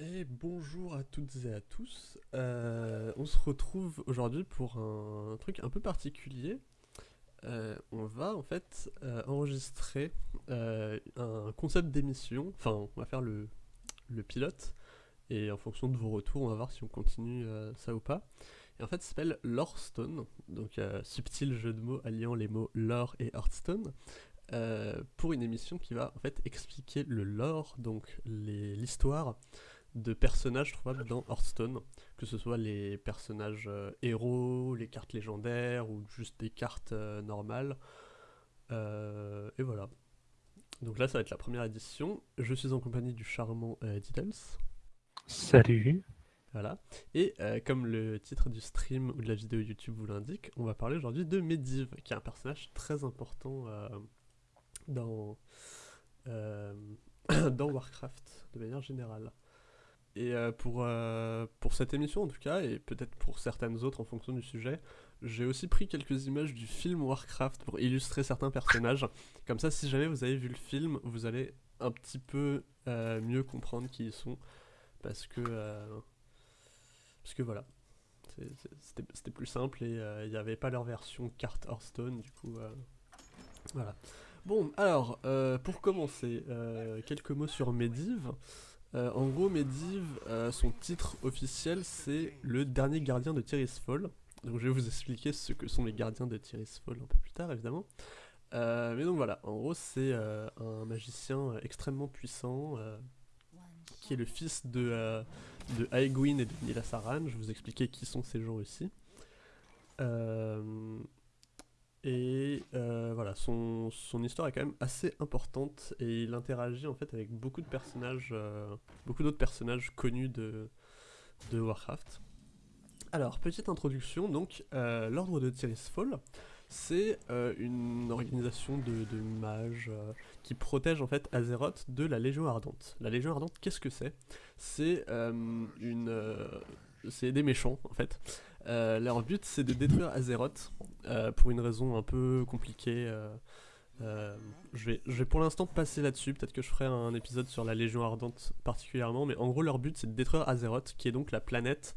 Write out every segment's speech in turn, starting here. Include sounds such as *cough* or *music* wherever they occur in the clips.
Et bonjour à toutes et à tous. Euh, on se retrouve aujourd'hui pour un, truc un peu particulier. Euh, on va en fait euh, enregistrer un concept d'émission. Enfin, on va faire le, pilote. Et en fonction de vos retours, on va voir si on continue ça ou pas. Et en fait, ça s'appelle Lorestone. Donc, subtil jeu de mots alliant les mots lore et Hearthstone. pour une émission qui va en fait expliquer le lore, donc l'histoire de personnages trouvables dans Hearthstone, que ce soit les personnages euh, héros, les cartes légendaires ou juste des cartes euh, normales. Euh, et voilà. Donc là, ça va être la première édition. Je suis en compagnie du charmant Diddles. Salut. Voilà. Et comme le titre du stream ou de la vidéo YouTube vous l'indique, on va parler aujourd'hui de Medivh, qui est un personnage très important dans, *coughs* dans Warcraft, de manière générale. Et euh, pour, euh, pour cette émission en tout cas, et peut-être pour certaines autres en fonction du sujet, j'ai aussi pris quelques images du film Warcraft pour illustrer certains personnages. Comme ça, si jamais vous avez vu le film, vous allez un petit peu euh, mieux comprendre qui ils sont. Parce que, parce que voilà, c'était plus simple et il n'y avait pas leur version carte Hearthstone, du coup, voilà. Bon, alors, pour commencer, quelques mots sur Medivh. Euh, en gros, Medivh, euh, son titre officiel, c'est le dernier gardien de Fall. Donc je vais vous expliquer ce que sont les gardiens de Fall un peu plus tard, évidemment. Euh, mais donc voilà, en gros, c'est un magicien extrêmement puissant, qui est le fils de, de Aegwin et de Nilasaran. Je vais vous expliquer qui sont ces gens aussi. Et euh, voilà, son, son, histoire est quand même assez importante et il interagit en fait avec beaucoup de personnages, euh, beaucoup d'autres personnages connus de, de Warcraft. Alors, petite introduction, donc, euh, l'ordre de Fall, c'est une organisation de, de mages qui protège en fait Azeroth de la Légion Ardente. La Légion Ardente, qu'est-ce que c'est? C'est c'est des méchants en fait. Leur but c'est de détruire Azeroth euh, pour une raison un peu compliquée. Euh, euh, je, vais, je vais pour l'instant passer là-dessus, peut-être que je ferai un épisode sur la Légion Ardente particulièrement, mais en gros leur but c'est de détruire Azeroth, qui est donc la planète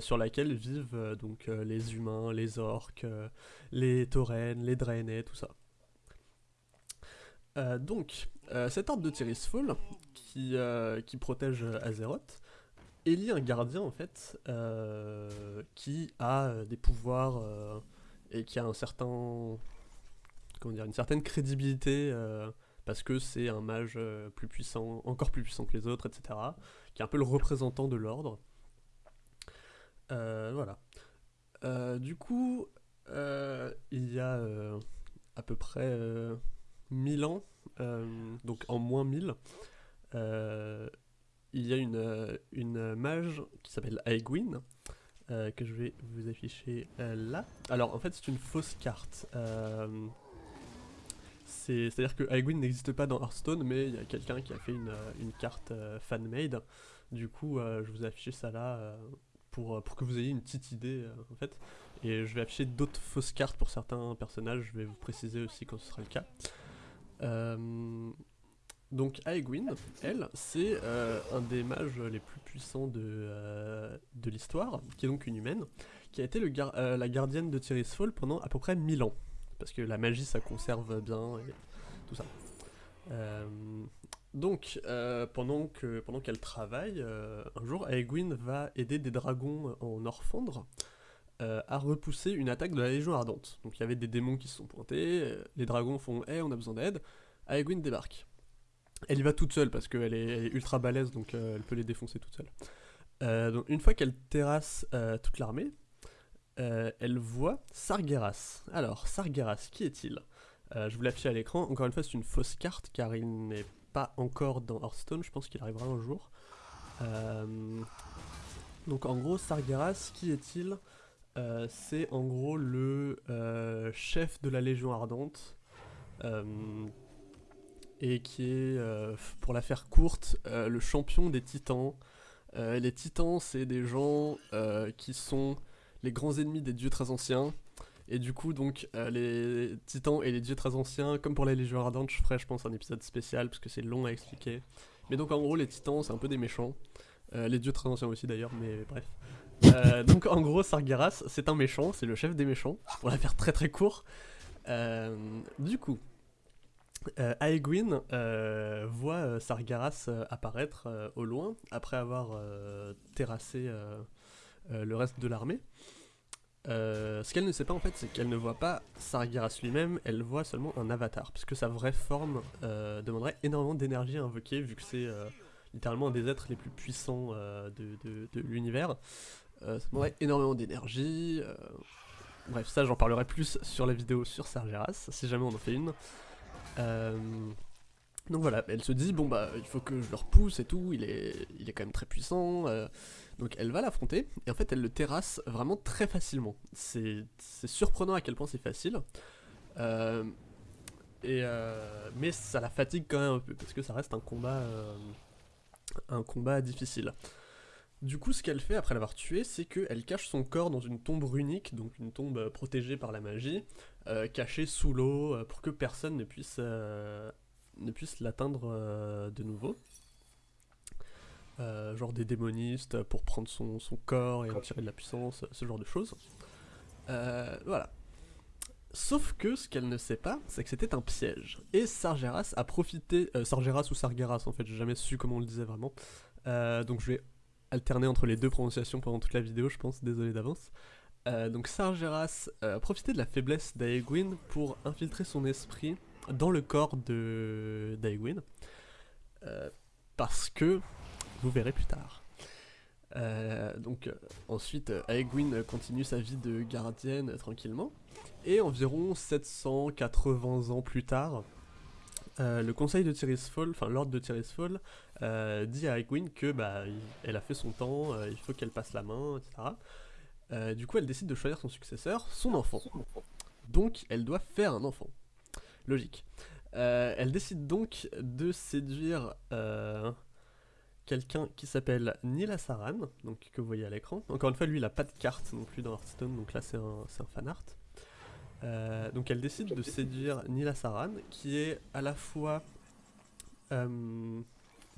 sur laquelle vivent donc les humains, les orques, les taurennes, les draenei, tout ça. donc, cet ordre de Tirisfall, qui, qui protège Azeroth, élit un gardien en fait, qui a des pouvoirs et qui a un certain, comment dire, une certaine crédibilité euh, parce que c'est un mage euh, plus puissant, encore plus puissant que les autres, etc. Qui est un peu le représentant de l'ordre. Euh, voilà. du coup, il y a à peu près 1000 ans, donc en moins 1000, il y a une, une mage qui s'appelle Aegwin, euh, que je vais vous afficher euh, là. Alors en fait c'est une fausse carte. Euh, c'est-à-dire que Aegwin n'existe pas dans Hearthstone, mais il y a quelqu'un qui a fait une, une carte fan-made. Du coup, je vous affiche ça là pour, pour que vous ayez une petite idée en fait. Et je vais afficher d'autres fausses cartes pour certains personnages, je vais vous préciser aussi quand ce sera le cas. Donc Aegwin, elle, c'est euh, un des mages les plus puissants de, euh, de l'histoire, qui est donc une humaine, qui a été euh, la gardienne de Fall pendant à peu près 1000 ans. Parce que la magie, ça conserve bien tout ça. donc, pendant qu'elle travaille, un jour, Aegwin va aider des dragons en Orfandre à repousser une attaque de la Légion Ardente. Donc il y avait des démons qui se sont pointés, les dragons font « Eh, on a besoin d'aide », Aegwin débarque. Elle y va toute seule parce qu'elle est, ultra balèze, donc euh, elle peut les défoncer toute seule. Euh, une fois qu'elle terrasse euh, toute l'armée, elle voit Sargeras. Alors, Sargeras, qui est-il? Je vous l'affiche à l'écran. Encore une fois, c'est une fausse carte car il n'est pas encore dans Hearthstone. Je pense qu'il arrivera un jour. donc en gros, Sargeras, qui est-il? C'est en gros le chef de la Légion Ardente et qui est, euh, pour la faire courte, euh, le champion des titans. Euh, les titans, c'est des gens qui sont les grands ennemis des dieux très anciens. Et du coup, donc, les titans et les dieux très anciens, comme pour les légions ardentes, je ferai, je pense, un épisode spécial, parce que c'est long à expliquer. Mais donc, en gros, les titans, c'est un peu des méchants. Les dieux très anciens aussi d'ailleurs, mais bref. Donc en gros, Sargeras, c'est un méchant, c'est le chef des méchants, pour la faire très très court. Du coup, euh, Aegwin euh, voit euh, Sargeras euh, apparaître au loin, après avoir terrassé le reste de l'armée. Ce qu'elle ne sait pas en fait, c'est qu'elle ne voit pas Sargeras lui-même, elle voit seulement un avatar, puisque sa vraie forme demanderait énormément d'énergie à invoquer, vu que c'est littéralement un des êtres les plus puissants de, de- de l'univers. Ça demanderait énormément d'énergie. Bref, ça j'en parlerai plus sur la vidéo sur Sargeras, si jamais on en fait une. Euh, Donc voilà, elle se dit, bon bah il faut que je le repousse et tout, il est, il est quand même très puissant. euh, donc elle va l'affronter, et en fait elle le terrasse vraiment très facilement. C'est surprenant à quel point c'est facile. Euh, et mais ça la fatigue quand même un peu, parce que ça reste un combat, un combat difficile. Du coup, ce qu'elle fait après l'avoir tué, c'est qu'elle cache son corps dans une tombe runique, donc une tombe euh, protégée par la magie, euh, cachée sous l'eau, euh, pour que personne ne puisse, ne puisse l'atteindre de nouveau. Genre des démonistes pour prendre son, son corps et en tirer de la puissance, ce genre de choses. Voilà. Sauf que ce qu'elle ne sait pas, c'est que c'était un piège. Et Sargeras a profité. Sargeras ou Sargeras, en fait, j'ai jamais su comment on le disait vraiment. Donc je vais alterner entre les deux prononciations pendant toute la vidéo, je pense, désolé d'avance. Euh, donc Sargeras euh, a profité de la faiblesse d'Aegwin pour infiltrer son esprit dans le corps de d'Aegwin. Euh, parce que, vous verrez plus tard. Donc ensuite, Aegwin continue sa vie de gardienne tranquillement. Et environ 780 ans plus tard, euh, le conseil de Tirisfal, enfin l'ordre de Tirisfal, euh, dit à Egwene que bah, elle a fait son temps, euh, il faut qu'elle passe la main, etc. Du coup, elle décide de choisir son successeur, son enfant. Donc, elle doit faire un enfant. Logique. Elle décide donc de séduire quelqu'un qui s'appelle Nila Saran, donc que vous voyez à l'écran. Encore une fois, lui, il a pas de carte non plus dans Hearthstone, donc là, c'est un, un fan art. Euh, donc elle décide de séduire Nila Saran, qui est à la fois euh,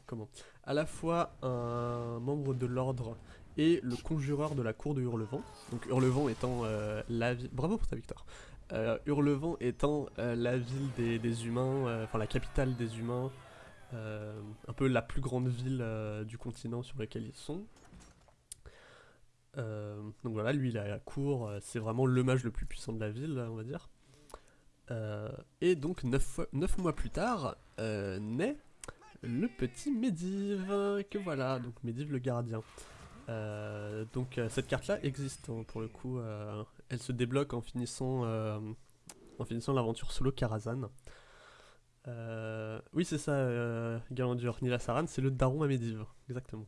comment? À la fois un membre de l'ordre et le conjureur de la cour de Hurlevent. Donc Hurlevent étant euh, la ville. Bravo pour ta victoire. Hurlevent étant la ville des, des humains, enfin la capitale des humains, un peu la plus grande ville du continent sur lequel ils sont. Donc voilà, lui il à la cour, euh, c'est vraiment le mage le plus puissant de la ville, on va dire. Euh, et donc 9 mois plus tard, euh, naît le petit Medivh, que voilà, donc Medivh le gardien. Donc cette carte-là existe hein, pour le coup, elle se débloque en finissant, en finissant l'aventure solo Karazhan. Euh, oui c'est ça, Galandur, Nila Saran, c'est le daron à Medivh, exactement.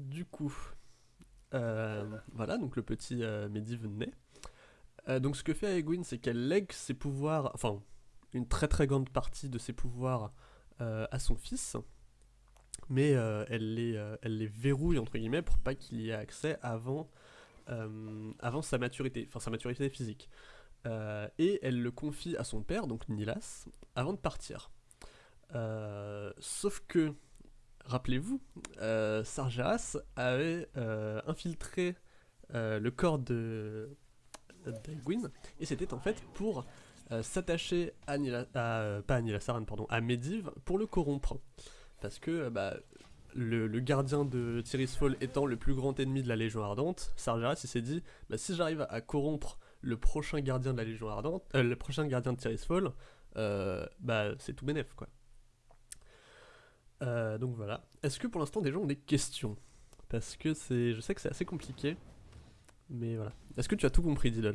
Du coup, euh, voilà, donc le petit euh, Medivh naît. Euh, donc ce que fait Aegwin, c'est qu'elle lègue ses pouvoirs, enfin une très très grande partie de ses pouvoirs à son fils, mais elle, les, verrouille entre guillemets pour pas qu'il y ait accès avant, avant sa maturité, enfin sa maturité physique. Et elle le confie à son père, donc Nilas, avant de partir. Sauf que, rappelez-vous, euh, Sargeras avait euh, infiltré euh, le corps de d'Egwin, et c'était en fait pour s'attacher à, Nila, pas à Medivh pour le corrompre. Parce que bah, le, gardien de Tirisfal étant le plus grand ennemi de la Légion Ardente, Sargeras s'est dit bah, si j'arrive à corrompre le prochain gardien de la Légion Ardente, le prochain gardien de bah c'est tout bénef. Euh, donc voilà. Est-ce que pour l'instant des gens ont des questions Parce que c'est, je sais que c'est assez compliqué, mais voilà. Est-ce que tu as tout compris, Diddles?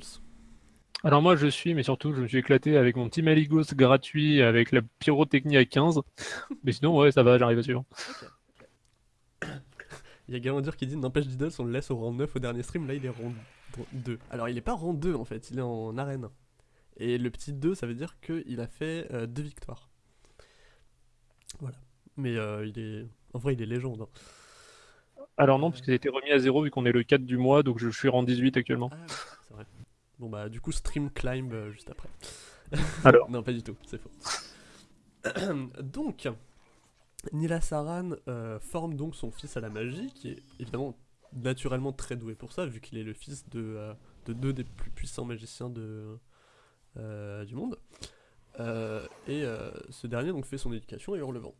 Alors moi je suis, mais surtout je me suis éclaté avec mon petit Maligos gratuit avec la pyrotechnie à 15. *laughs* Mais sinon ouais ça va, j'arrive à suivre. Il y a Galandur qui dit n'empêche Diddles, on le laisse au rang 9 au dernier stream, là il est rang 2. Alors il est pas rang 2 en fait, il est en arène. Et le petit 2, ça veut dire qu'il a fait 2 victoires. Voilà. Mais euh, il est. En vrai, il est légende. hein. Alors non, puisque ça a été remis à zéro vu qu'on est le 4 du mois, donc je suis rang 18 actuellement. Ah, c'est vrai. Bon bah, du coup, stream climb euh, juste après. *laughs* Alors Non, pas du tout, c'est faux. *coughs* Donc, Nila Saran euh, forme donc son fils à la magie, qui est évidemment naturellement très doué pour ça, vu qu'il est le fils de, euh, de deux des plus puissants magiciens de, euh, du monde. Euh, et euh, ce dernier donc fait son éducation à Hurlevent.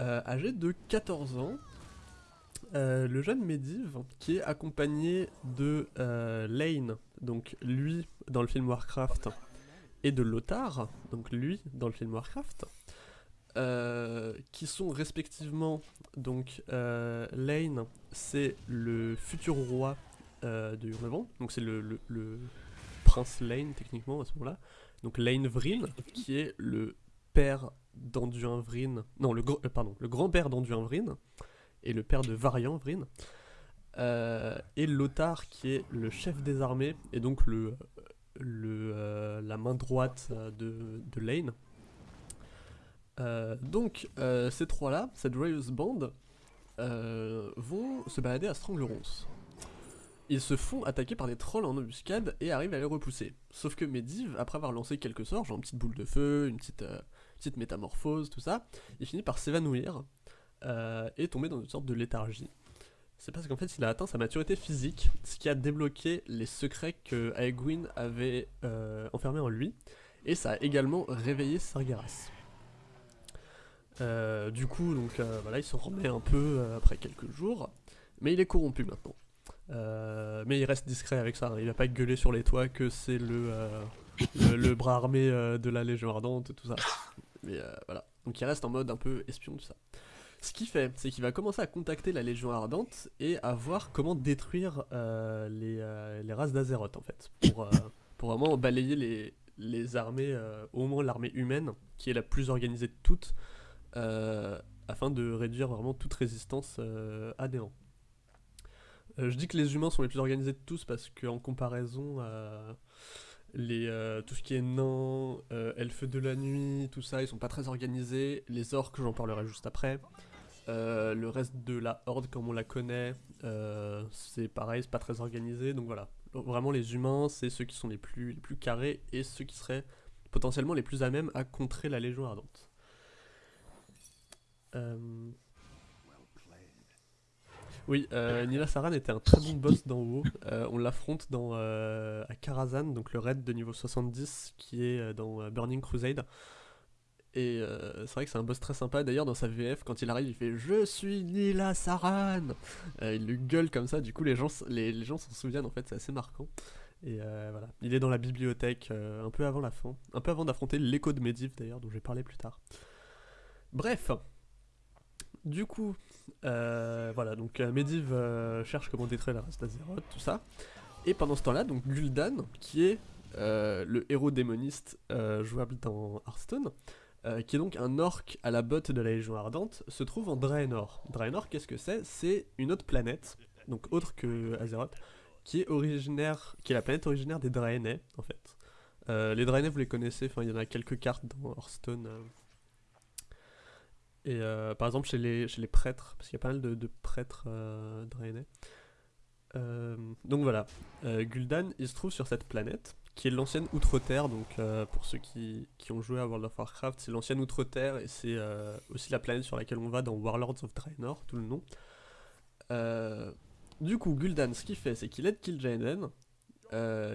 Euh, âgé de 14 ans, euh, le jeune Medivh, qui est accompagné de euh, Lane, donc lui dans le film Warcraft, et de Lothar, donc lui dans le film Warcraft, qui sont respectivement donc Lane, c'est le futur roi de Hurlevent, donc c'est le, le- prince Lane techniquement à ce moment-là, donc Lane Vryn, qui est le père d'Anduin Vryn, non le euh, pardon le grand-père d'Anduin Vryn et le père de Varian Vryn, Euh, et Lothar qui est le chef des armées et donc le, le euh, la main droite euh, de, de Lane. Donc ces trois-là, cette Royals Band, vont se balader à Stranglerons. Ils se font attaquer par des trolls en embuscade et arrivent à les repousser. Sauf que Medivh, après avoir lancé quelques sorts, genre une petite boule de feu, une petite, petite métamorphose, tout ça, il finit par s'évanouir euh, et tomber dans une sorte de léthargie. C'est parce qu'en fait il a atteint sa maturité physique, ce qui a débloqué les secrets que Aegwyn avait euh, enfermés en lui, et ça a également réveillé Sargeras. Euh, du coup, donc voilà, il se remet un peu après quelques jours, mais il est corrompu maintenant. Mais il reste discret avec ça, hein. il va pas gueuler sur les toits que c'est le, le, le bras armé de la Légion Ardente, tout ça. Mais euh, voilà, donc il reste en mode un peu espion, tout ça. Ce qu'il fait, c'est qu'il va commencer à contacter la Légion Ardente et à voir comment détruire euh, les, euh, les races d'Azeroth en fait, pour, vraiment balayer les, armées, au moins l'armée humaine, qui est la plus organisée de toutes, afin de réduire vraiment toute résistance à je dis que les humains sont les plus organisés de tous parce qu'en comparaison les, euh, tout ce qui est nains, euh, elfes de la nuit, tout ça, ils sont pas très organisés. Les orques, j'en parlerai juste après. Euh, le reste de la horde, comme on la connaît, euh, c'est pareil, c'est pas très organisé. Donc voilà, vraiment les humains, c'est ceux qui sont les plus, les plus carrés et ceux qui seraient potentiellement les plus à même à contrer la Légion Ardente. Oui, euh, Nila Saran était un très bon boss dans WoW. Euh, on l'affronte dans euh, à Karazhan, donc le raid de niveau 70 qui est euh, dans Burning Crusade. Et c'est vrai que c'est un boss très sympa. D'ailleurs, dans sa VF, quand il arrive, il fait Je suis Nila Saran Il le gueule comme ça, du coup, les gens les, les gens s'en souviennent en fait, c'est assez marquant. Et voilà, il est dans la bibliothèque un peu avant la fin, un peu avant d'affronter l'écho de Medivh d'ailleurs, dont je vais parler plus tard. Bref, du coup, euh, voilà, donc euh, Medivh euh, cherche comment détruire la race d'Azeroth, tout ça. Et pendant ce temps-là, donc Gul'dan, qui est le héros démoniste jouable dans Hearthstone, qui est donc un orc à la botte de la Légion Ardente, se trouve en Draenor. Draenor, qu'est-ce que c'est? C'est une autre planète, donc autre que Azeroth, qui est originaire, qui est la planète originaire des Draenei, en fait. Les Draenei, vous les connaissez, enfin il y en a quelques cartes dans Hearthstone. Et euh, par exemple chez les, chez les prêtres, parce qu'il y a pas mal de, prêtres euh. Euh, donc voilà, euh, Gul'dan, il se trouve sur cette planète, qui est l'ancienne Outre-Terre, donc pour ceux qui, qui ont joué à World of Warcraft, c'est l'ancienne Outre-Terre, et c'est aussi la planète sur laquelle on va dans Warlords of Draenor, tout le nom. Du coup, Gul'dan, ce qu'il fait, c'est qu'il aide Kil'jaeden.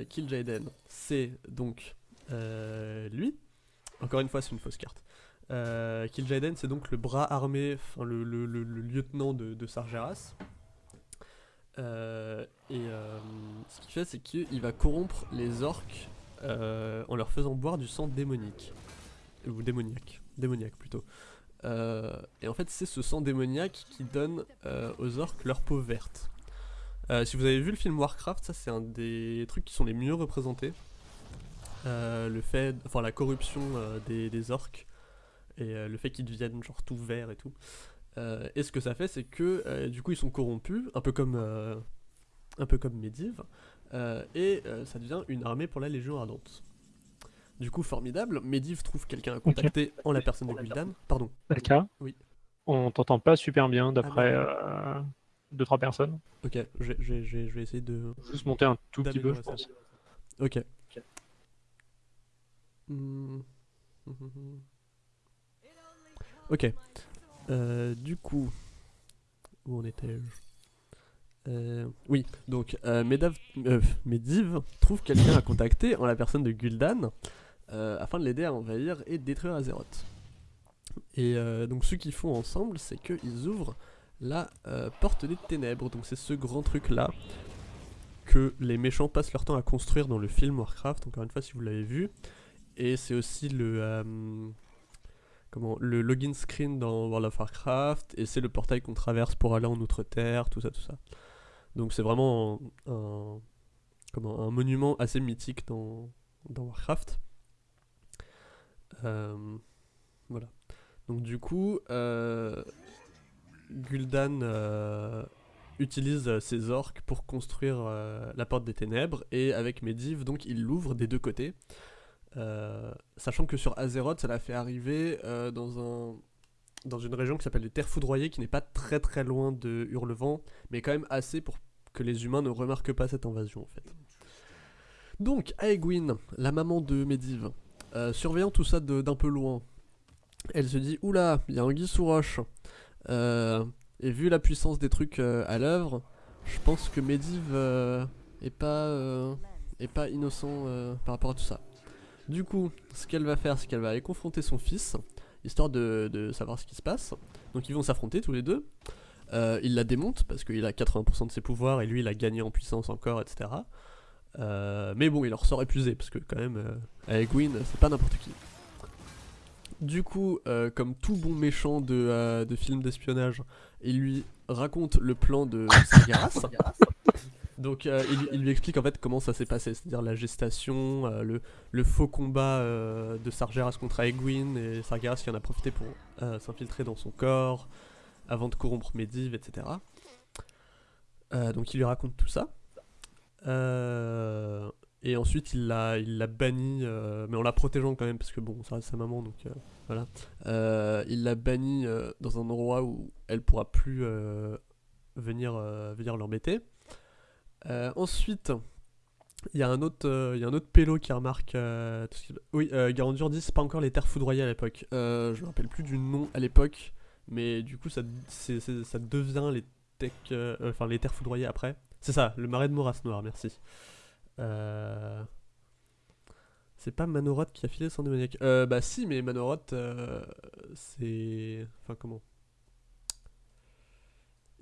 Kil'jaeden, c'est donc lui. Encore une fois, c'est une fausse carte. Euh, c'est donc le bras armé, enfin le, lieutenant de, Sargeras. Euh, et euh, ce qu'il fait, c'est qu'il va corrompre les orques euh, en leur faisant boire du sang démonique. Ou démoniaque. Démoniaque plutôt. Et en fait, c'est ce sang démoniaque qui donne aux orques leur peau verte. Si vous avez vu le film Warcraft, ça c'est un des trucs qui sont les mieux représentés. Le fait, enfin la corruption des, des orques et euh, le fait qu'ils deviennent genre tout verts et tout. Euh, et ce que ça fait, c'est que euh, du coup ils sont corrompus, un peu comme euh, un peu comme Medivh, euh, et euh, ça devient une armée pour la Légion Ardente. Du coup, formidable. Medivh trouve quelqu'un à contacter en la personne de Gul'dan. Pardon. Alka Oui. On t'entend pas super bien d'après Ah euh, deux trois personnes. Ok, je, je- je- je vais essayer de. Juste monter un tout petit peu, je pense. Ok. Hmm. Ok. Euh, du coup, où en étais-je? Euh, Oui, donc euh, Medav, euh, trouve quelqu'un à contacter en la personne de Gul'dan afin de l'aider à envahir et détruire Azeroth. Et donc ce qu'ils font ensemble, c'est qu'ils ouvrent la porte des ténèbres. Donc c'est ce grand truc là que les méchants passent leur temps à construire dans le film Warcraft. Encore une fois, si vous l'avez vu. Et c'est aussi le comment le login screen dans World of Warcraft et c'est le portail qu'on traverse pour aller en Outre-Terre, tout ça, tout ça. Donc c'est vraiment un, comment un monument assez mythique dans dans Warcraft. Euh, voilà. Donc du coup, euh, Gul'dan euh, utilise ses orques pour construire la porte des ténèbres et avec Medivh, donc il l'ouvre des deux côtés. Euh, sachant que sur Azeroth, ça l'a fait arriver euh, dans un dans une région qui s'appelle les Terres Foudroyées, qui n'est pas très très loin de Hurlevent, mais quand même assez pour que les humains ne remarquent pas cette invasion en fait. Donc, Aegwyn, la maman de Medivh, euh, surveillant tout ça d'un peu loin, elle se dit Oula, il y a un sous roche. Et vu la puissance des trucs à l'œuvre, je pense que Medivh est, pas, est pas innocent par rapport à tout ça. Du coup, ce qu'elle va faire, c'est qu'elle va aller confronter son fils, histoire de, de savoir ce qui se passe. Donc ils vont s'affronter tous les deux. Euh, il la démonte parce qu'il a 80% de ses pouvoirs et lui il a gagné en puissance encore, etc. Euh, mais bon, il en ressort épuisé parce que quand même, euh, avec Gwyn, c'est pas n'importe qui. Du coup, euh, comme tout bon méchant de, de film d'espionnage, il lui raconte le plan de *laughs* Sargeras. Donc euh, il, lui explique en fait comment ça s'est passé, c'est-à-dire la gestation, euh, le, faux combat euh, de Sargeras contre Aegwyn et Sargeras qui en a profité pour s'infiltrer dans son corps avant de corrompre Medivh, etc. Donc il lui raconte tout ça. Et ensuite il l'a il l'a banni, mais en la protégeant quand même parce que bon ça reste sa maman donc voilà. Il l'a banni dans un endroit où elle pourra plus venir venir l'embêter. Euh, ensuite, il y a un autre, euh, y a un autre pélo qui remarque. euh, Oui, euh, Garandur dit c'est pas encore les terres foudroyées à l'époque. Je me rappelle plus du nom à l'époque, mais du coup ça, ça devient les tech, enfin les terres foudroyées après. C'est ça, le marais de Moras Noir, merci. C'est pas Manoroth qui a filé le démoniaque. Bah si, mais Manoroth, c'est, enfin comment?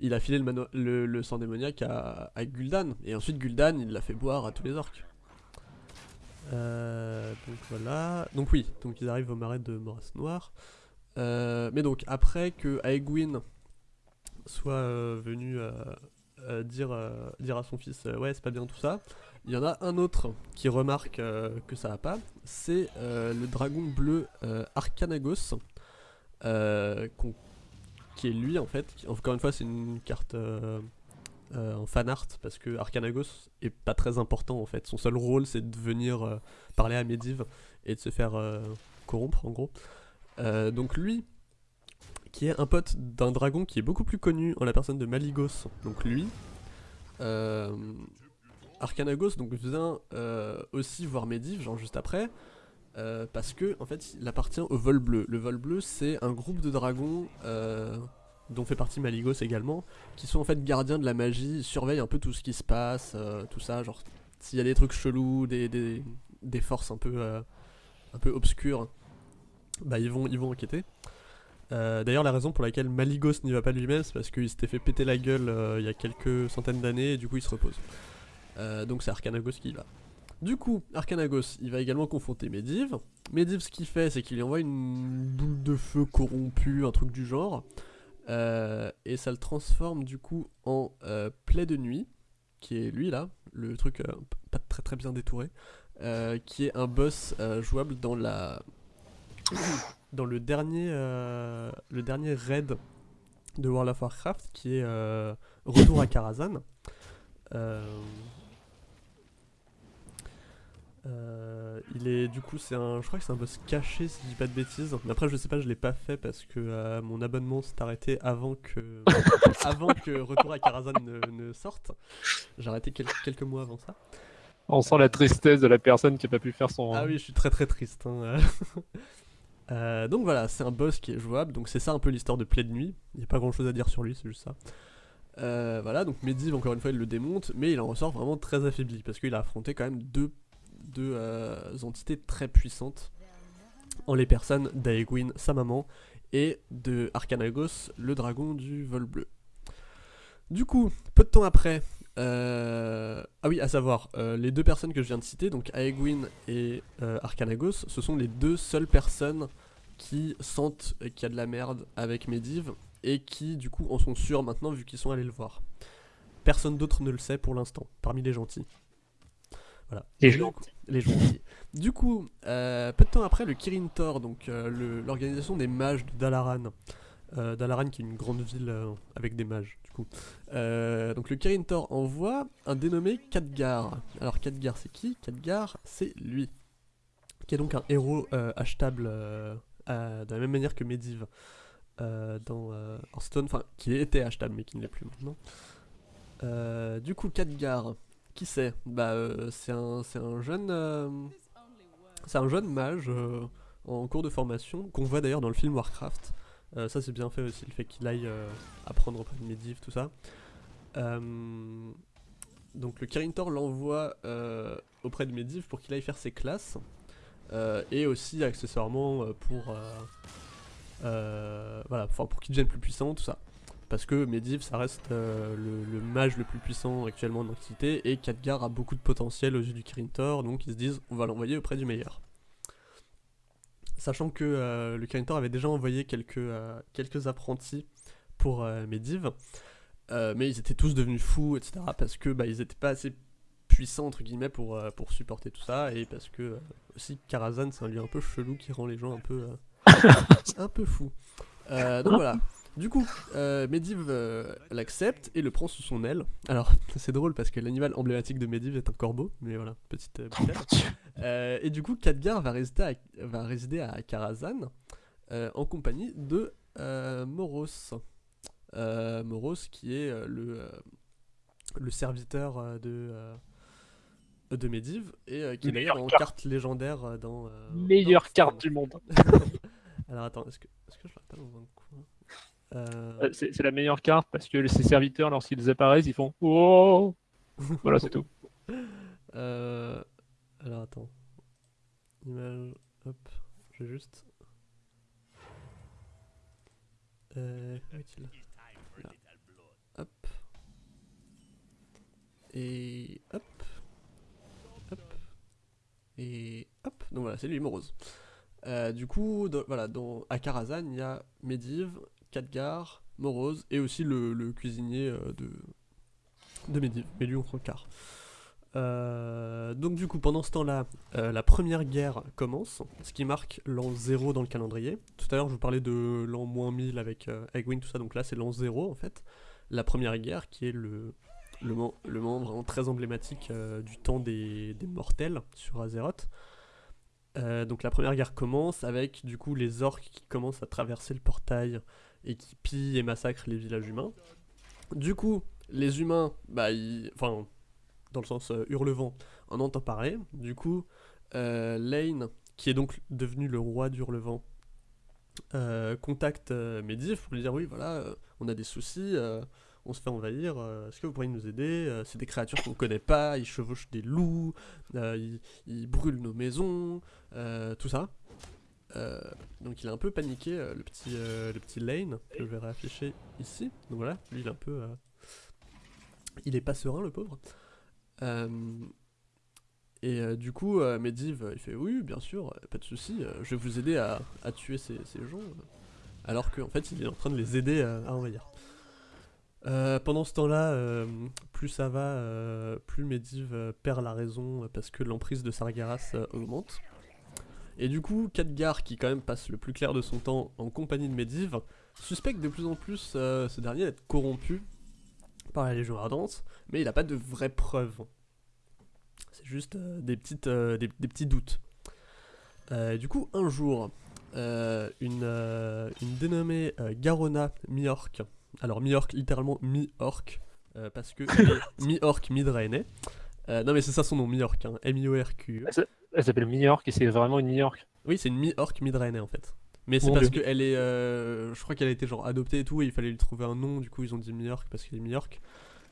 Il a filé le, sang démoniaque à, Gul'dan. Et ensuite, Gul'dan, il l'a fait boire à tous les orques. Euh, donc voilà. Donc oui, donc ils arrivent au marais de Moras Noir. Euh, mais donc, après que Aegwyn soit euh, venu euh, dire, à son fils Ouais, c'est pas bien tout ça, il y en a un autre qui remarque que ça va pas. C'est le dragon bleu Arcanagos. Qui est lui en fait. encore une fois, c'est une carte euh, euh, en fan art parce que Arcanagos est pas très important en fait. Son seul rôle, c'est de venir euh, parler à Medivh et de se faire corrompre en gros. Donc lui, qui est un pote d'un dragon qui est beaucoup plus connu en la personne de Maligos. Donc lui, Arcanagos donc vient aussi voir Medivh, genre juste après. Euh, parce que en fait il appartient au vol bleu. Le vol bleu c'est un groupe de dragons euh, dont fait partie Maligos également, qui sont en fait gardiens de la magie, surveillent un peu tout ce qui se passe, euh, tout ça, genre s'il y a des trucs chelous, des, des, forces un peu, un peu obscures, bah ils vont, ils vont enquêter. D'ailleurs la raison pour laquelle Maligos n'y va pas lui-même c'est parce qu'il s'était fait péter la gueule il y a quelques centaines d'années et du coup il se repose. Donc c'est Arcanagos qui y va. Du coup, Arcanagos, il va également confronter Medivh. Medivh, ce qu'il fait, c'est qu'il lui envoie une boule de feu corrompue, un truc du genre. Euh, et ça le transforme du coup en euh, plaie de nuit, qui est lui là, le truc euh, pas très très bien détouré, euh, qui est un boss jouable dans la dans le dernier le dernier raid de World of Warcraft, qui est Retour à Karazhan. Euh, il est du coup c'est un je crois que c'est un boss caché si je dis pas de bêtises mais après je sais pas je l'ai pas fait parce que euh, mon abonnement s'est arrêté avant que *laughs* avant que Retour à Karazhan ne, ne sorte j'ai arrêté quel- quelques mois avant ça On sent la tristesse de la personne qui a pas pu faire son. ah oui je suis très très triste hein, *laughs* euh. Donc voilà, c'est un boss qui est jouable, donc c'est ça un peu l'histoire de Plaie de Nuit. Il n'y a pas grand chose à dire sur lui, c'est juste ça. Voilà, donc Medivh, encore une fois, il le démonte, mais il en ressort vraiment très affaibli, parce qu'il a affronté quand même deux, deux euh, entités très puissantes, en les personnes d'Aegwin, sa maman, et de Arcanagos, le dragon du vol bleu. Du coup, peu de temps après, euh, ah oui, à savoir, les deux personnes que je viens de citer, donc Aegwin et Arcanagos, ce sont les deux seules personnes qui sentent qu'il y a de la merde avec Medivh et qui du coup en sont sûrs maintenant vu qu'ils sont allés le voir. Personne d'autre ne le sait pour l'instant, parmi les gentils. Voilà. Les gentils. les gentils. Du coup, euh, peu de temps après, le Kirin Tor, donc euh, l'organisation des mages de Dalaran, euh, Dalaran qui est une grande ville avec des mages, du coup. donc le Kirin Tor envoie un dénommé Khadgar. Alors Khadgar c'est qui? Khadgar c'est lui, qui est donc un héros achetable de la même manière que Medivh. Dans Hearthstone, enfin qui était achetable mais qui ne l'est plus maintenant. Du coup, Khadgar, qui c'est Bah, c'est un, un jeune, c'est un jeune mage en cours de formation qu'on voit d'ailleurs dans le film Warcraft. ça c'est bien fait aussi, le fait qu'il aille apprendre auprès de Medivh, tout ça. donc le Kirintor l'envoie auprès de Medivh pour qu'il aille faire ses classes. et aussi accessoirement pour euh, voilà, pour qu'il devienne plus puissant, tout ça. Parce que Medivh, ça reste euh, le, mage le plus puissant actuellement dans l'Antiquité, et Khadgar a beaucoup de potentiel aux yeux du Kirin Tor, donc ils se disent on va l'envoyer auprès du meilleur. Sachant que euh, le Kirin Tor avait déjà envoyé quelques, quelques apprentis pour Medivh, mais ils étaient tous devenus fous, etc. Parce que bah, ils étaient pas assez puissants entre guillemets pour, pour supporter tout ça, et parce que aussi Karazhan c'est un lieu un peu chelou qui rend les gens un peu *laughs* un peu fou. Euh, donc voilà. Du coup, euh, Medivh euh, l'accepte et le prend sous son aile. Alors, *laughs* c'est drôle parce que l'animal emblématique de Medivh est un corbeau, mais voilà, petite euh, Et du coup, Khadgar va résider à, va résider à Karazhan en compagnie de Moros. Moros qui est le, le serviteur de de Medivh et qui est en carte légendaire dans. Meilleure carte du monde. *laughs* Alors attends, est-ce que, est que je pas dans un coin? Euh, euh, C'est la meilleure carte parce que ses serviteurs, lorsqu'ils apparaissent, ils font Oh Voilà, c'est tout. *laughs* Euh... Alors attends. Image. Hop. Je vais juste. Euh. Où est-il? Là. Hop. Et. Hop. Hop. Et. Hop. Donc voilà, c'est lui, Morose. Euh, du coup, voilà, dans, à Karazhan, il y a Medivh, Khadgar, Morose et aussi le, cuisinier euh, de, de Medivh, mais lui on quart. Euh, donc du coup, pendant ce temps-là, la première guerre commence, ce qui marque l'an 0 dans le calendrier. Tout à l'heure, je vous parlais de l'an moins 1000 avec Egwin, tout ça, donc là c'est l'an 0 en fait. La première guerre qui est le, le, moment vraiment très emblématique du temps des, des mortels sur Azeroth. Euh, donc la première guerre commence avec du coup les orques qui commencent à traverser le portail et qui pillent et massacrent les villages humains. Du coup, les humains, bah, enfin, dans le sens euh, hurlevent, en entend parler. Du coup, euh, Lane, qui est donc devenu le roi d'Hurlevent, euh, contacte Medivh pour lui dire oui, voilà, on a des soucis on se fait envahir, euh, est-ce que vous pourriez nous aider euh, C'est des créatures qu'on ne connaît pas, ils chevauchent des loups, euh, ils, brûlent nos maisons, tout ça. Donc il est un peu paniqué, le, petit, le petit Lane, que je vais réafficher ici. Donc voilà, lui il est un peu... il est pas serein le pauvre. et du coup, Medivh, il fait oui, bien sûr, pas de souci, je vais vous aider à, tuer ces, gens. alors qu'en fait, il est en train de les aider à envahir. Euh, pendant ce temps-là, euh, plus ça va, euh, plus Medivh perd la raison parce que l'emprise de Sargeras augmente. Et du coup, Khadgar, qui quand même passe le plus clair de son temps en compagnie de Medivh, suspecte de plus en plus ce dernier d'être corrompu par la Légion Ardente, mais il n'a pas de vraies preuves. C'est juste des, petites, des, petits doutes. du coup, un jour, une, une dénommée Garona Miork, alors mi-orc, littéralement mi-orc, euh, parce que *laughs* mi-orc, mi-draenei. Euh, non mais c'est ça son nom, mi-orc, hein, M-I-O-R-Q. Elle s'appelle mi-orc et c'est vraiment une mi-orc. Oui, c'est une mi-orc, mi-draenei en fait. Mais c'est parce qu'elle est. euh, je crois qu'elle a été genre adoptée et tout, et il fallait lui trouver un nom, du coup ils ont dit mi-orc parce qu'elle est mi-orc.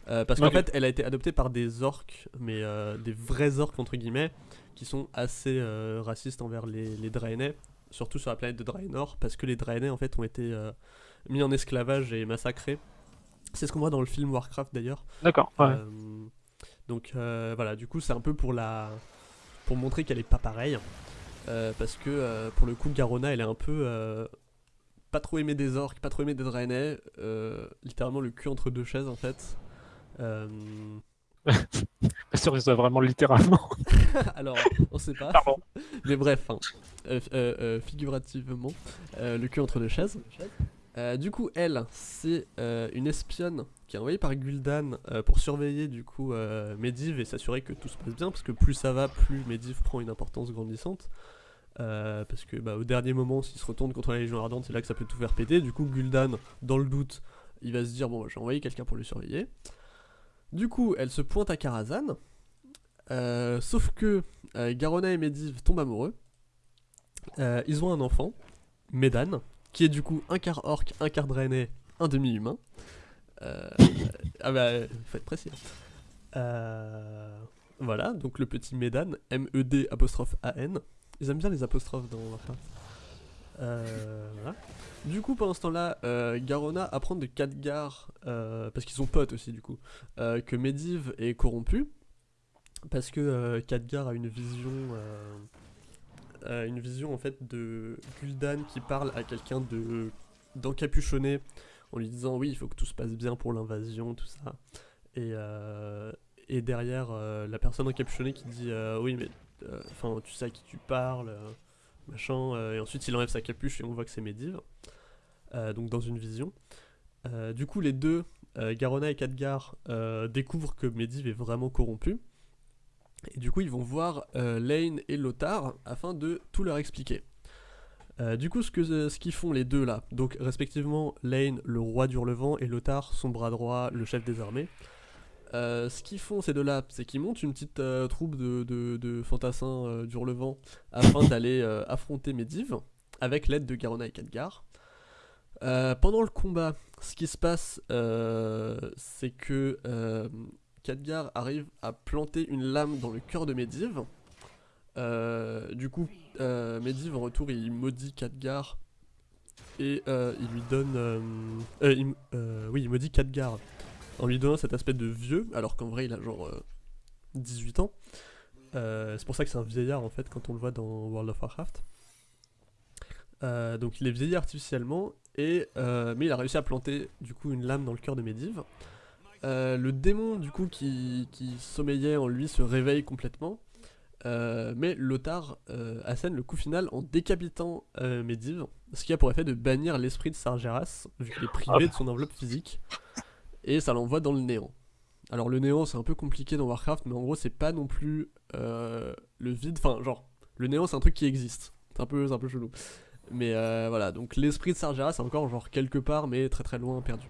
Euh, parce qu'en fait, elle a été adoptée par des orcs, mais euh, des vrais orcs entre guillemets, qui sont assez racistes envers les, les Draenei, surtout sur la planète de Draenor, parce que les Draenei en fait ont été mis en esclavage et massacrés. C'est ce qu'on voit dans le film Warcraft d'ailleurs. D'accord. Ouais. Donc voilà, du coup c'est un peu pour la pour montrer qu'elle est pas pareille, Euh, parce que euh, pour le coup Garona elle est un peu euh, pas trop aimée des orques, pas trop aimée des Draenei, euh, littéralement le cul entre deux chaises en fait. *laughs* Pas sûr que ce soit vraiment littéralement. *laughs* alors on sait pas, Pardon. mais bref, hein, figurativement le cul entre deux chaises. Euh, du coup, elle, c'est euh, une espionne qui est envoyée par Gul'dan euh, pour surveiller du coup Medivh et s'assurer que tout se passe bien, parce que plus ça va, plus Medivh prend une importance grandissante. Parce que bah, au dernier moment, s'il se retourne contre la Légion Ardente, c'est là que ça peut tout faire péter. Du coup, Gul'dan, dans le doute, il va se dire bon, bah, je vais envoyer quelqu'un pour le surveiller. Du coup, elle se pointe à Karazhan. Sauf que Garona et Medivh tombent amoureux. Ils ont un enfant, Medan, qui est du coup un quart orc, un quart draenei, un demi-humain. Euh, ah bah, faut être précis. Euh, voilà, donc le petit Medan, M-E-D apostrophe A-N. Ils aiment bien les apostrophes dans Warcraft. Euh, voilà. Du coup, pendant ce temps-là, euh, Garona apprend de Khadgar, parce qu'ils sont potes aussi du coup, que Medivh est corrompu, parce que Khadgar a une vision, une vision en fait de Gul'dan qui parle à quelqu'un de d'encapuchonné en lui disant oui, il faut que tout se passe bien pour l'invasion, tout ça. Et, euh, derrière, euh, la personne encapuchonnée qui dit euh, oui, mais enfin, tu sais à qui tu parles, machin. et ensuite, il enlève sa capuche et on voit que c'est Medivh. Donc dans une vision. Du coup, les deux, Garona et Khadgar, découvrent que Medivh est vraiment corrompu. Et du coup, ils vont voir euh, Lane et Lothar afin de tout leur expliquer. Euh, du coup, ce que ce qu'ils font les deux là, donc respectivement Lane, le roi d'Hurlevent, et Lothar, son bras droit, le chef des armées. euh, ce qu'ils font ces deux-là, c'est qu'ils montent une petite euh, troupe de, de, de fantassins euh, d'Hurlevent afin *coughs* d'aller euh, affronter Medivh avec l'aide de Garona et Khadgar. Euh, pendant le combat, ce qui se passe, euh, c'est que euh, Khadgar arrive à planter une lame dans le cœur de Medivh. Euh, du coup, euh, Medivh en retour, il maudit Khadgar et euh, il lui donne, oui, il maudit Khadgar en lui donnant cet aspect de vieux, alors qu'en vrai il a genre euh, 18 ans. C'est pour ça que c'est un vieillard en fait quand on le voit dans World of Warcraft. Donc il est vieilli artificiellement, et, mais il a réussi à planter du coup une lame dans le cœur de Medivh. Euh, le démon du coup qui, qui sommeillait en lui se réveille complètement, euh, mais Lothar euh, assène le coup final en décapitant Medivh, ce qui a pour effet de bannir l'esprit de Sargeras, vu qu'il est privé de son enveloppe physique, et ça l'envoie dans le néant. Alors le néant c'est un peu compliqué dans Warcraft, mais en gros c'est pas non plus le vide, enfin genre, le néant c'est un truc qui existe, c'est un peu, un peu chelou. Mais euh, voilà, donc l'esprit de Sargeras c'est encore genre quelque part, mais très très loin perdu.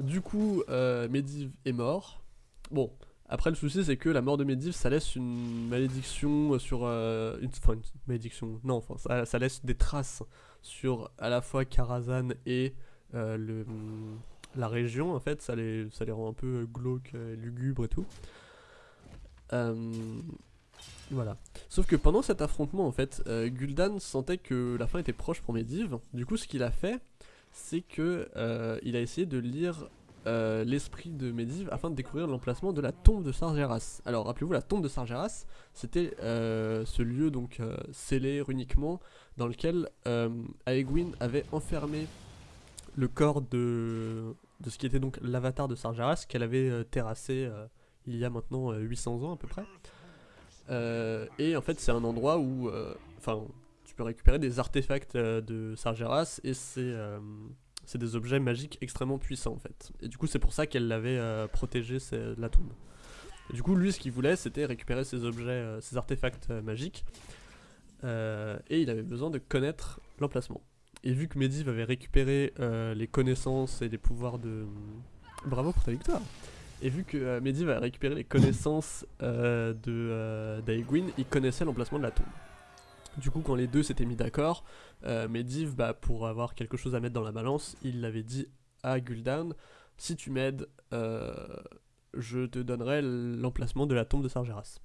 Du coup, euh, Medivh est mort. Bon, après le souci c'est que la mort de Medivh ça laisse une malédiction sur... euh, enfin une malédiction, non, enfin ça, laisse des traces sur à la fois Karazhan et euh, le, la région en fait, ça les, ça les rend un peu glauques, lugubres et tout. Euh, voilà. Sauf que pendant cet affrontement en fait, Gul'dan sentait que la fin était proche pour Medivh. Du coup ce qu'il a fait, c'est que euh, il a essayé de lire euh, l'esprit de Medivh afin de découvrir l'emplacement de la tombe de Sargeras. Alors rappelez-vous, la tombe de Sargeras, c'était euh, ce lieu donc scellé runiquement dans lequel Aegwyn avait enfermé le corps de, ce qui était donc l'avatar de Sargeras qu'elle avait terrassé il y a maintenant euh, 800 ans à peu près. Et en fait c'est un endroit où récupérer des artefacts euh, de Sargeras et c'est euh, c'est des objets magiques extrêmement puissants en fait. Et du coup c'est pour ça qu'elle l'avait euh, protégé la tombe. Du coup lui ce qu'il voulait c'était récupérer ces objets, euh, ces artefacts magiques et il avait besoin de connaître l'emplacement. Et vu que Medivh avait récupéré les connaissances et les pouvoirs de... Bravo pour ta victoire Et vu que Medivh avait récupéré les connaissances de d'Aegwyn, il connaissait l'emplacement de la tombe. Du coup, quand les deux s'étaient mis d'accord, euh, Medivh, bah, pour avoir quelque chose à mettre dans la balance, il l'avait dit à Gul'dan si tu m'aides, euh, je te donnerai l'emplacement de la tombe de Sargeras.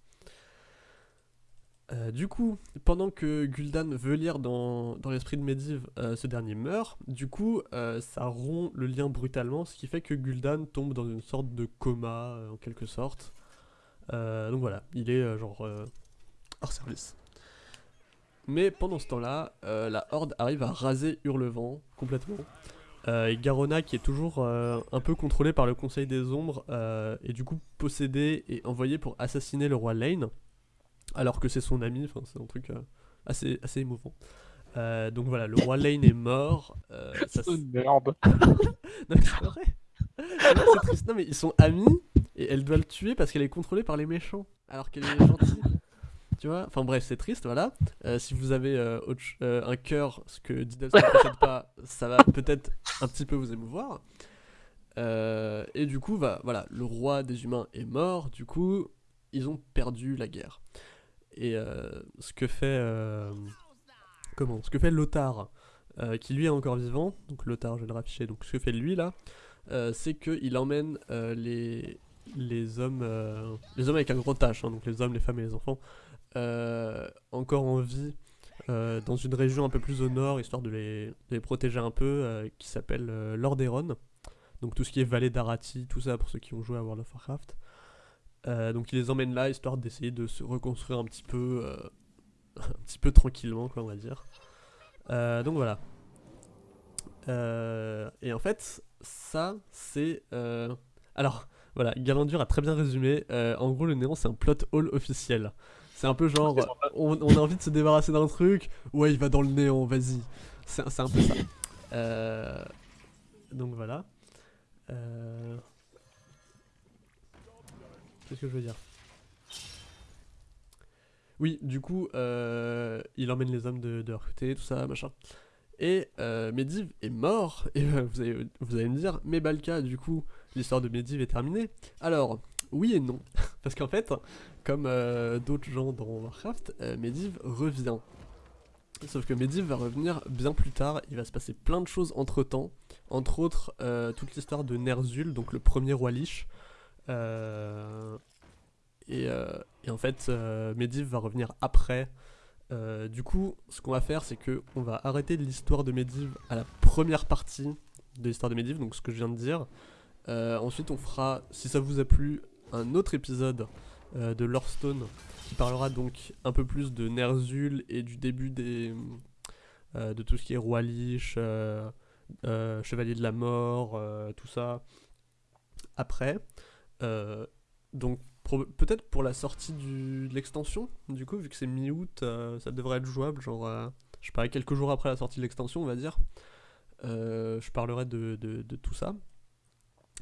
Euh, du coup, pendant que Gul'dan veut lire dans, l'esprit de Medivh, ce dernier meurt. Du coup, ça rompt le lien brutalement, ce qui fait que Gul'dan tombe dans une sorte de coma, en quelque sorte. donc voilà, il est genre hors service. Mais pendant ce temps-là, la Horde arrive à raser Hurlevent complètement. Euh, et Garona qui est toujours euh, un peu contrôlé par le Conseil des Ombres euh, et du coup possédé et envoyé pour assassiner le roi Lane alors que c'est son ami, enfin c'est un truc assez, assez émouvant. donc voilà, le roi Lane est mort. ça merde. *laughs* non mais c'est vrai. c'est triste. Non mais ils sont amis et elle doit le tuer parce qu'elle est contrôlée par les méchants alors qu'elle est gentille Enfin bref, c'est triste, voilà. Euh, si vous avez euh, euh, un cœur, ce que Diddles ne possède pas, ça va peut-être un petit peu vous émouvoir. et du coup, va, voilà, le roi des humains est mort, du coup, ils ont perdu la guerre. Et ce que fait... comment Ce que fait Lothar, qui lui est encore vivant, donc Lothar, je vais le rafficher, donc ce que fait lui là, c'est qu'il emmène les, les hommes, les hommes avec un gros tâche, hein, donc les hommes, les femmes et les enfants, encore en vie euh, dans une région un peu plus au nord, histoire de les, protéger un peu, euh, qui s'appelle Lordaeron. Donc tout ce qui est vallée d'Arati, tout ça pour ceux qui ont joué à World of Warcraft. donc il les emmène là, histoire d'essayer de se reconstruire un petit peu, *laughs* un petit peu tranquillement, quoi, on va dire. donc voilà. et en fait, ça, c'est... Alors, voilà, Galandur a très bien résumé. en gros, le néant, c'est un plot hole officiel. C'est un peu genre, on, a envie de se débarrasser d'un truc, ouais, il va dans le néant, vas-y. C'est un peu ça. Euh, donc voilà. Euh, qu'est-ce que je veux dire? Oui, du coup, euh, il emmène les hommes de, côté, tout ça, machin. Et Medivh est mort, et vous, allez, vous allez me dire, mais Balka, du coup, l'histoire de Medivh est terminée. Alors, oui et non. Parce qu'en fait, comme euh, d'autres gens dans Warcraft, euh, Medivh revient. Sauf que Medivh va revenir bien plus tard, il va se passer plein de choses entre temps, entre autres euh, toute l'histoire de Ner'zhul, donc le premier roi Lich. Et, en fait, Medivh va revenir après. du coup, ce qu'on va faire, c'est que on va arrêter l'histoire de Medivh à la première partie de l'histoire de Medivh, donc ce que je viens de dire. ensuite, on fera, si ça vous a plu, un autre épisode euh, de Lorestone qui parlera donc un peu plus de Ner'zhul et du début des, euh, de tout ce qui est Roi Lich, euh, Chevalier de la Mort, tout ça. Après, donc peut-être pour la sortie de l'extension, du coup, vu que c'est mi-août, ça devrait être jouable, genre, je sais pas, quelques jours après la sortie de l'extension, on va dire. je parlerai de tout ça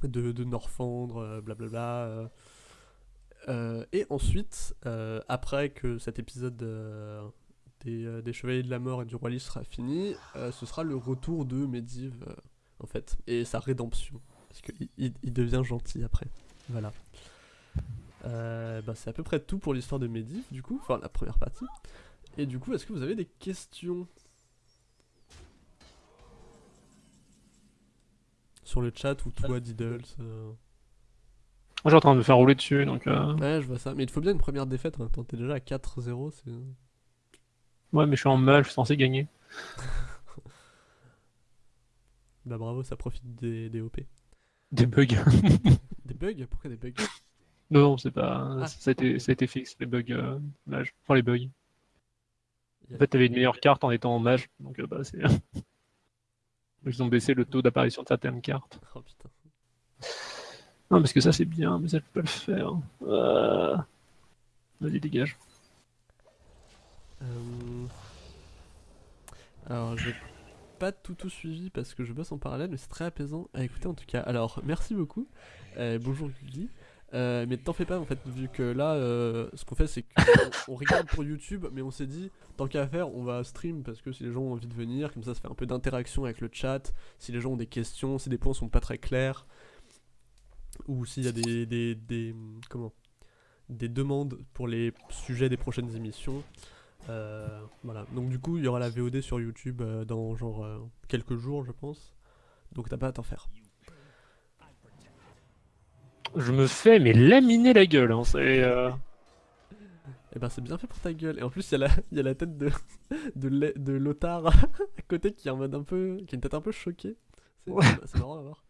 de, de Norfandre, euh, blablabla. Euh, euh, et ensuite, après que cet épisode des, des, Chevaliers de la Mort et du Roi Lich sera fini, ce sera le retour de Medivh, en fait, et sa rédemption. Parce qu'il il, devient gentil après. Voilà. bah, c'est à peu près tout pour l'histoire de Medivh, du coup, enfin la première partie. Et du coup, est-ce que vous avez des questions? Sur le chat ou toi, Diddles euh. Moi, j'ai en train de me faire rouler dessus, donc... Euh. Ouais, je vois ça. Mais il te faut bien une première défaite, hein. t'es déjà à 4-0, c'est... Ouais, mais je suis en mal, je suis censé gagner. *laughs* bah bravo, ça profite des, des OP. Des bugs. *laughs* des bugs? Pourquoi des bugs? Non, non, c'est pas... Ah. Ça, a été, ça a été fixe, les bugs euh, mage. Enfin, les bugs. En fait, t'avais une meilleure carte en étant en mage, donc bah c'est... *laughs* Ils ont baissé le taux d'apparition de certaines cartes. Oh putain. Non, parce que ça c'est bien, mais ça je peux pas le faire. Euh, vas-y, dégage. Euh... Alors, j'ai pas tout tout suivi parce que je bosse en parallèle, mais c'est très apaisant à écouter en tout cas. Alors, merci beaucoup. Euh, bonjour Guigui. Euh, mais t'en fais pas en fait, vu que là, euh, ce qu'on fait, c'est qu'on *laughs* regarde pour YouTube, mais on s'est dit, tant qu'à faire, on va stream parce que si les gens ont envie de venir, comme ça, ça fait un peu d'interaction avec le chat. Si les gens ont des questions, si des points sont pas très clairs, ou s'il y a des, des, des, comment, des demandes pour les sujets des prochaines émissions. voilà. Donc du coup, il y aura la VOD sur YouTube dans genre quelques jours, je pense. Donc t'as pas à t'en faire. Je me fais mais laminer la gueule, hein. c'est. Et eh ben c'est bien fait pour ta gueule. Et en plus, il y, a la, y a la tête de, de, de Lothar *laughs* à côté qui est en mode un peu. qui a une tête un peu choquée. C'est marrant à voir.